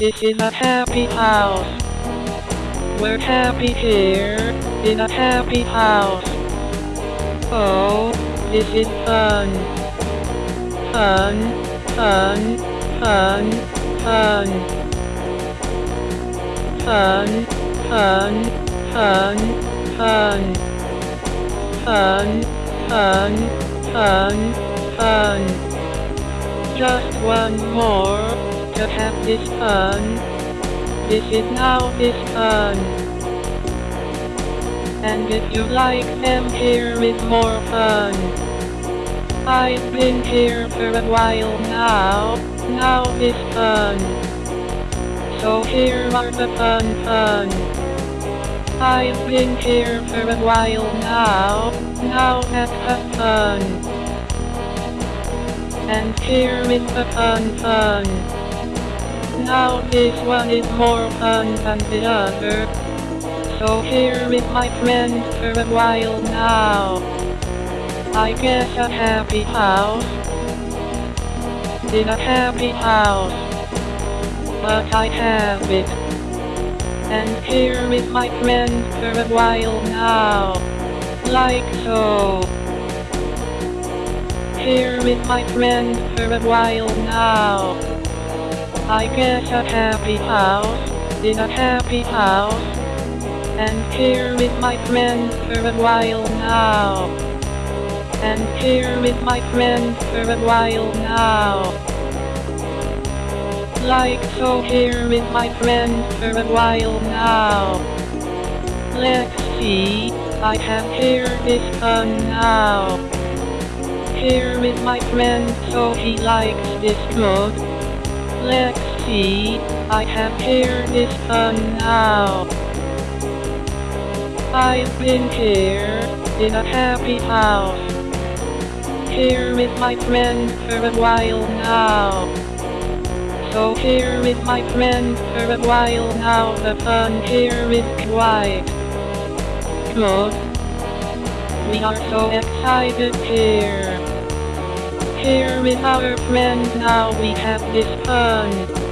This is a happy house. We're happy here, in a happy house. Oh, this is fun. Fun, fun, fun, fun. Fun, fun, fun, fun. Fun, fun, fun, fun. Just one more to have this fun. This is now this fun. And if you like them, here is more fun. I've been here for a while now, now this fun. So here are the fun fun. I've been here for a while now, now let's have fun. And here is the fun fun. Now this one is more fun than the other. So here is my friend for a while now. I guess a happy house. In a happy house. But I have it. And here is my friend for a while now. Like so. Here is my friend for a while now. I guess a happy house, in a happy house. And here with my friends for a while now. And here with my friends for a while now. Like so here with my friends for a while now. Let's see, I have here this fun now. Here with my friend so he likes this good. Let's see, I have here this fun now. I've been here, in a happy house. Here with my friend for a while now. So here with my friend for a while now. The fun here is quite good. We are so excited here. Here is our friend now. We have this fun.